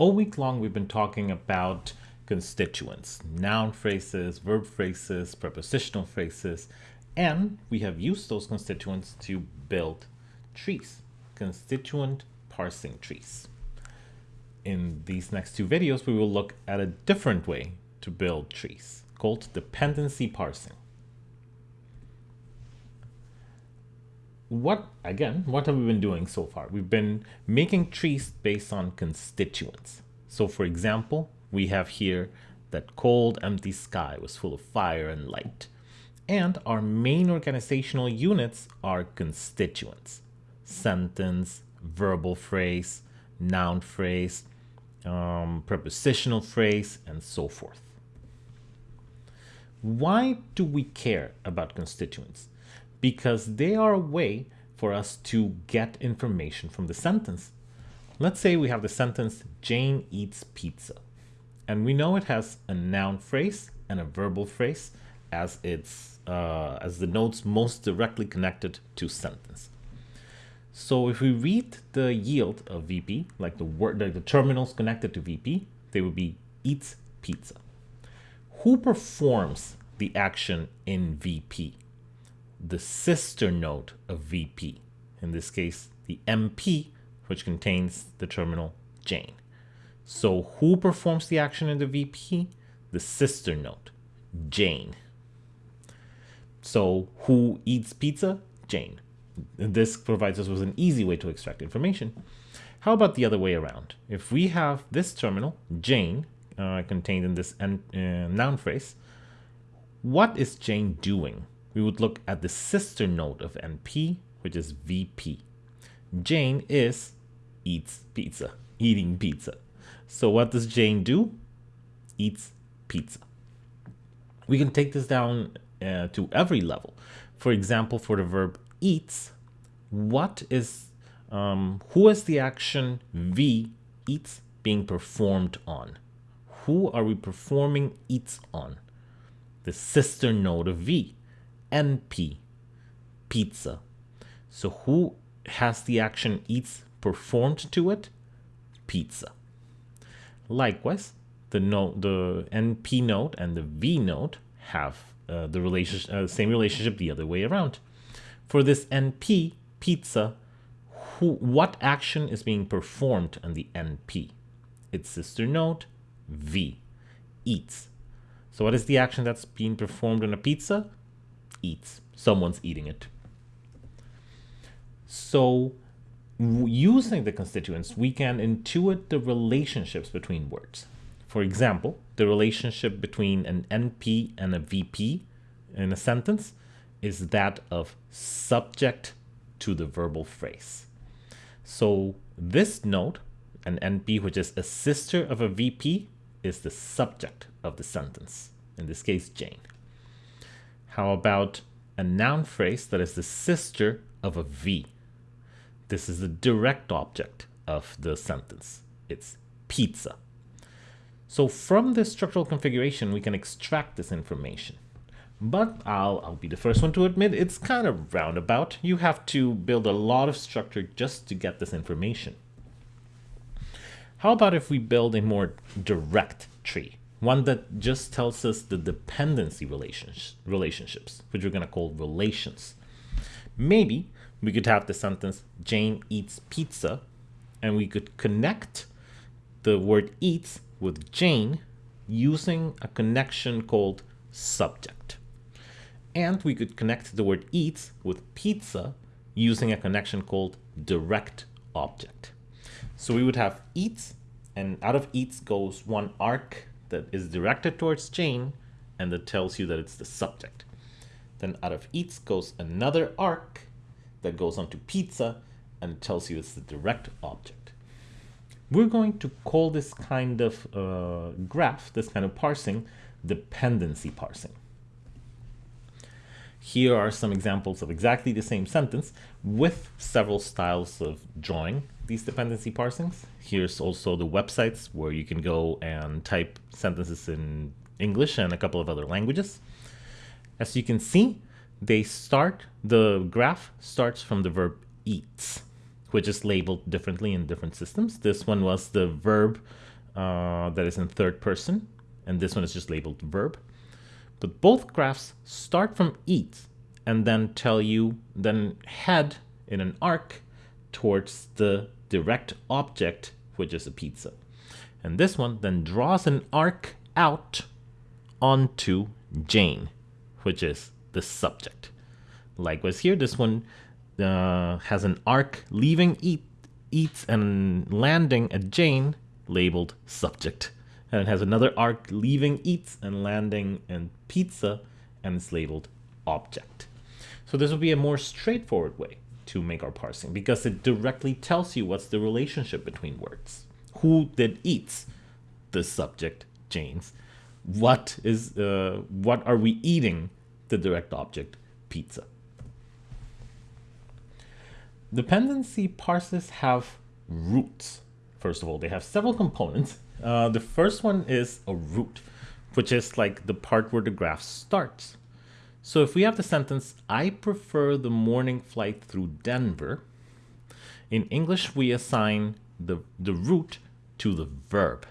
All week long, we've been talking about constituents, noun phrases, verb phrases, prepositional phrases, and we have used those constituents to build trees, constituent parsing trees. In these next two videos, we will look at a different way to build trees called dependency parsing. What again what have we been doing so far? We've been making trees based on constituents. So for example we have here that cold empty sky was full of fire and light. And our main organizational units are constituents. Sentence verbal phrase noun phrase um, prepositional phrase and so forth. Why do we care about constituents because they are a way for us to get information from the sentence. Let's say we have the sentence, Jane eats pizza. And we know it has a noun phrase and a verbal phrase as its uh, as the nodes most directly connected to sentence. So if we read the yield of VP, like the word, like the terminals connected to VP, they would be eats pizza. Who performs the action in VP? The sister node of VP, in this case, the NP, which contains the terminal Jane. So who performs the action in the VP? The sister node, Jane. So who eats pizza? Jane. This provides us with an easy way to extract information. How about the other way around? If we have this terminal, Jane, uh, contained in this uh, noun phrase, what is Jane doing? We would look at the sister node of NP, which is VP. Jane is eats pizza, eating pizza. So what does Jane do? Eats pizza. We can take this down uh, to every level. For example, for the verb eats, what is, um, who is the action V, eats, being performed on? Who are we performing eats on? The sister node of V. NP, pizza. So who has the action eats performed to it? Pizza. Likewise, the node, the NP node and the V node have uh, the relationship, uh, same relationship the other way around. For this NP, pizza, who, what action is being performed on the NP? Its sister node, V, eats. So what is the action that's being performed on a pizza? Eats. Someone's eating it. So using the constituents, we can intuit the relationships between words. For example, the relationship between an NP and a VP in a sentence is that of subject to the verbal phrase. So this node, an NP which is a sister of a VP, is the subject of the sentence, in this case Jane. How about a noun phrase that is the sister of a V? This is the direct object of the sentence. It's pizza. So from this structural configuration, we can extract this information. But I'll, I'll be the first one to admit it's kind of roundabout. You have to build a lot of structure just to get this information. How about if we build a more direct tree? One that just tells us the dependency relations, relationships, which we're going to call relations. Maybe we could have the sentence, Jane eats pizza, and we could connect the word eats with Jane using a connection called subject. And we could connect the word eats with pizza using a connection called direct object. So we would have eats, and out of eats goes one arc that is directed towards Jane and that tells you that it's the subject. Then out of eats goes another arc that goes onto pizza and tells you it's the direct object. We're going to call this kind of uh, graph, this kind of parsing, dependency parsing. Here are some examples of exactly the same sentence with several styles of drawing these dependency parsings. Here's also the websites where you can go and type sentences in English and a couple of other languages. As you can see, they start, the graph starts from the verb eats, which is labeled differently in different systems. This one was the verb uh, that is in third person, and this one is just labeled verb. But both graphs start from eat and then tell you, then head in an arc towards the direct object, which is a pizza. And this one then draws an arc out onto Jane, which is the subject. Likewise here, this one uh, has an arc leaving eat, eats and landing at Jane, labeled subject. And it has another arc leaving eats and landing in pizza, and it's labeled object. So this would be a more straightforward way to make our parsing because it directly tells you what's the relationship between words. Who did eats? The subject, Jane's. What is uh, what are we eating? The direct object, pizza. Dependency parses have roots. First of all, they have several components. Uh, the first one is a root, which is like the part where the graph starts. So if we have the sentence, I prefer the morning flight through Denver, in English we assign the, the root to the verb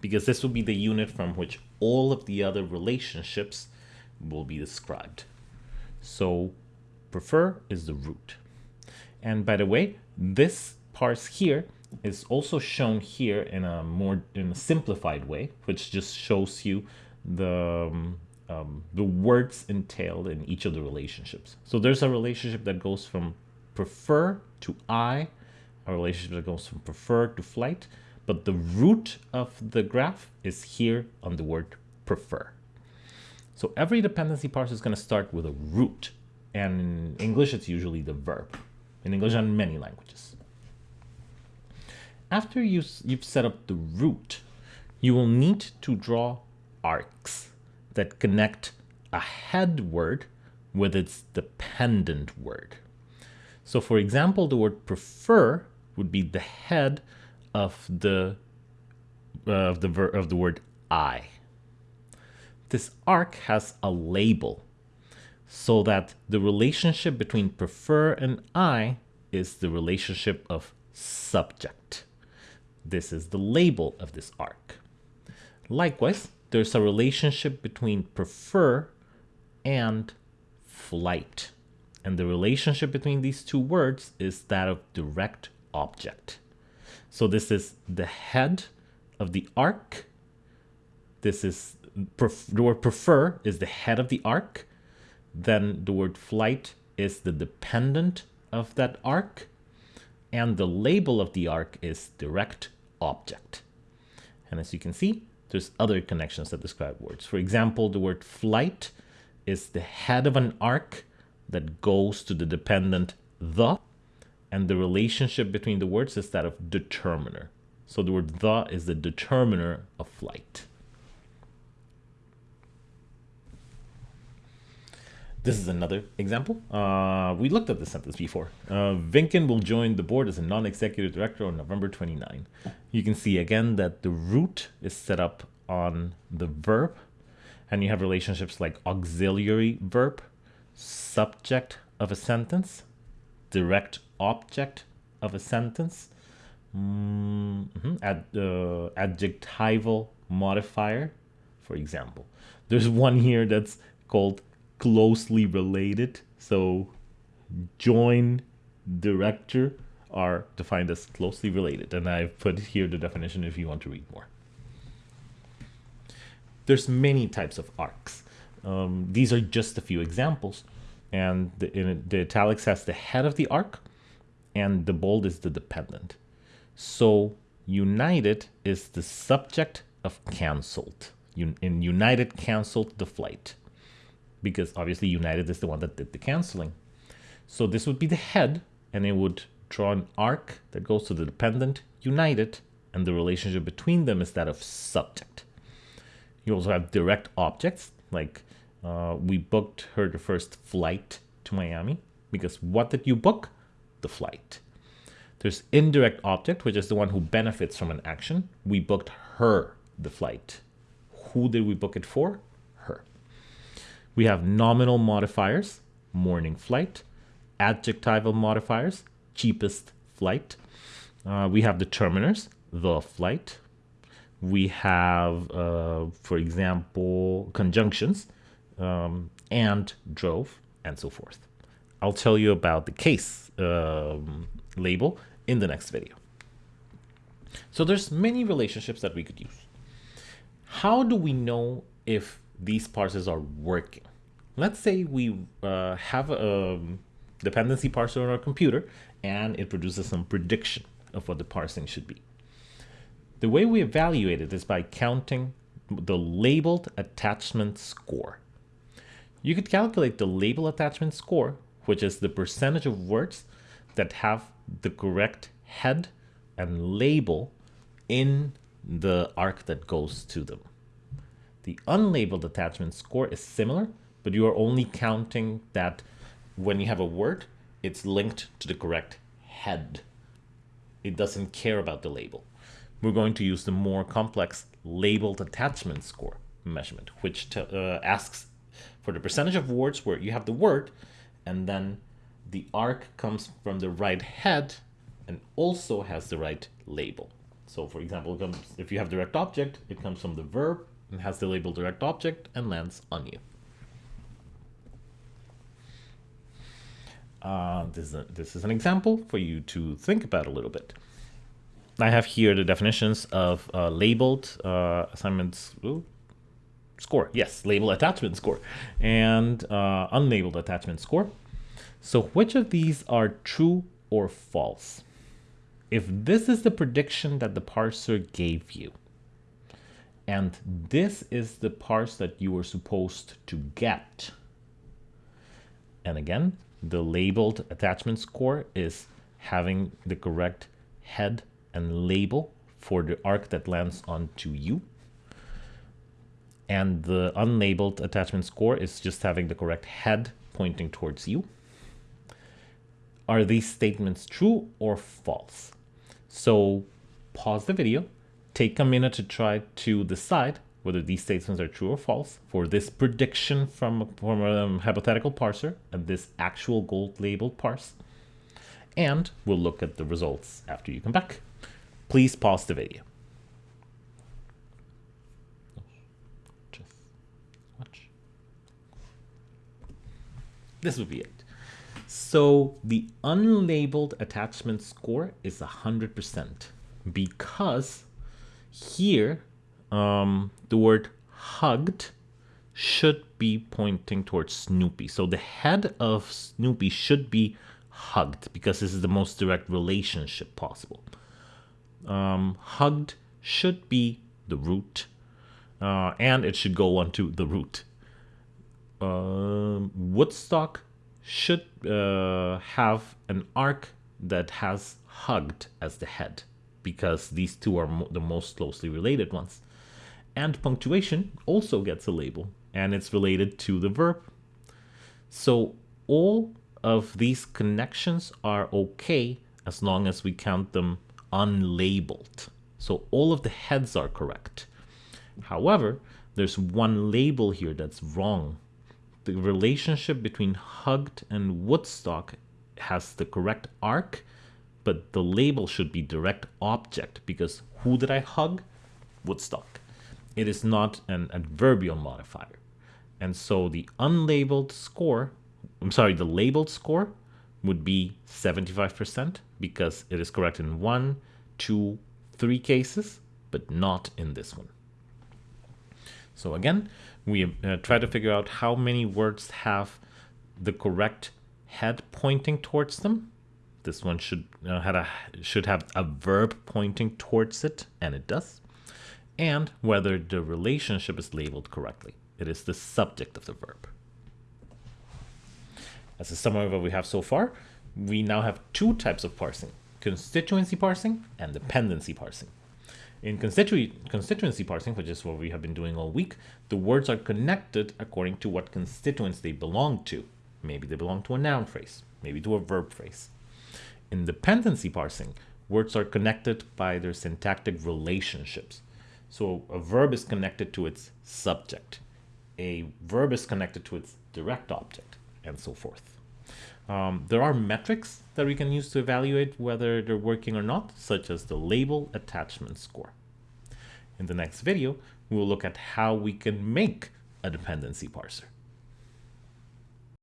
because this will be the unit from which all of the other relationships will be described. So prefer is the root. And by the way, this parse here is also shown here in a more in a simplified way, which just shows you the um, um, the words entailed in each of the relationships. So there's a relationship that goes from prefer to I, a relationship that goes from prefer to flight, but the root of the graph is here on the word prefer. So every dependency parse is going to start with a root, and in English it's usually the verb. In English and many languages. After you, you've set up the root, you will need to draw arcs that connect a head word with its dependent word. So for example, the word prefer would be the head of the uh, of the ver of the word I. This arc has a label so that the relationship between prefer and I is the relationship of subject. This is the label of this arc. Likewise, there's a relationship between prefer and flight. And the relationship between these two words is that of direct object. So this is the head of the arc. This is the word prefer is the head of the arc. Then the word flight is the dependent of that arc. And the label of the arc is direct object. And as you can see, there's other connections that describe words. For example, the word flight is the head of an arc that goes to the dependent the, and the relationship between the words is that of determiner. So the word the is the determiner of flight. This is another example. Uh, we looked at this sentence before. Uh, Vinken will join the board as a non-executive director on November 29. You can see again that the root is set up on the verb and you have relationships like auxiliary verb, subject of a sentence, direct object of a sentence, mm -hmm, ad, uh, adjectival modifier, for example. There's one here that's called closely related. So join director are defined as closely related. And I've put here the definition if you want to read more. There's many types of arcs. Um, these are just a few examples. And the, in, the italics has the head of the arc and the bold is the dependent. So united is the subject of canceled. in united canceled the flight because obviously United is the one that did the canceling. So this would be the head and it would draw an arc that goes to the dependent United and the relationship between them is that of subject. You also have direct objects like uh, we booked her the first flight to Miami because what did you book? The flight. There's indirect object, which is the one who benefits from an action. We booked her the flight. Who did we book it for? We have nominal modifiers, morning flight, adjectival modifiers, cheapest flight. Uh, we have determiners, the flight. we have, uh, for example, conjunctions um, and drove and so forth. I'll tell you about the case um, label in the next video. So there's many relationships that we could use. How do we know if these parsers are working? Let's say we uh, have a um, dependency parser on our computer and it produces some prediction of what the parsing should be. The way we evaluate it is by counting the labeled attachment score. You could calculate the label attachment score, which is the percentage of words that have the correct head and label in the arc that goes to them. The unlabeled attachment score is similar, but you are only counting that when you have a word, it's linked to the correct head. It doesn't care about the label. We're going to use the more complex labeled attachment score measurement, which uh, asks for the percentage of words where you have the word, and then the arc comes from the right head and also has the right label. So for example, if you have direct object, it comes from the verb has the label direct object and lands on you. Uh, this, is a, this is an example for you to think about a little bit. I have here the definitions of uh, labeled uh, assignments ooh, score. Yes, label attachment score and uh, unlabeled attachment score. So which of these are true or false? if this is the prediction that the parser gave you, and this is the parse that you were supposed to get, and again, the labeled attachment score is having the correct head and label for the arc that lands onto you. And the unlabeled attachment score is just having the correct head pointing towards you. Are these statements true or false? So pause the video, take a minute to try to decide whether these statements are true or false for this prediction from, from a hypothetical parser and this actual gold labeled parse. And we'll look at the results after you come back. Please pause the video. This would be it. So the unlabeled attachment score is 100% because here um, the word hugged should be pointing towards Snoopy. So the head of Snoopy should be hugged because this is the most direct relationship possible. Um, hugged should be the root uh, and it should go onto the root. Uh, Woodstock should uh, have an arc that has hugged as the head because these two are mo the most closely related ones. And punctuation also gets a label and it's related to the verb. So all of these connections are okay as long as we count them unlabeled. So all of the heads are correct. However, there's one label here that's wrong the relationship between hugged and Woodstock has the correct arc, but the label should be direct object because who did I hug? Woodstock. It is not an adverbial modifier. And so the unlabeled score, I'm sorry, the labeled score would be 75% because it is correct in one, two, three cases, but not in this one. So again, we uh, try to figure out how many words have the correct head pointing towards them. This one should uh, had a should have a verb pointing towards it, and it does. And whether the relationship is labeled correctly. It is the subject of the verb. As a summary of what we have so far, we now have two types of parsing, constituency parsing and dependency parsing. In constitu constituency parsing, which is what we have been doing all week, the words are connected according to what constituents they belong to. Maybe they belong to a noun phrase, maybe to a verb phrase. In dependency parsing, words are connected by their syntactic relationships. So a verb is connected to its subject, a verb is connected to its direct object, and so forth. Um, there are metrics that we can use to evaluate whether they're working or not, such as the label attachment score. In the next video, we will look at how we can make a dependency parser.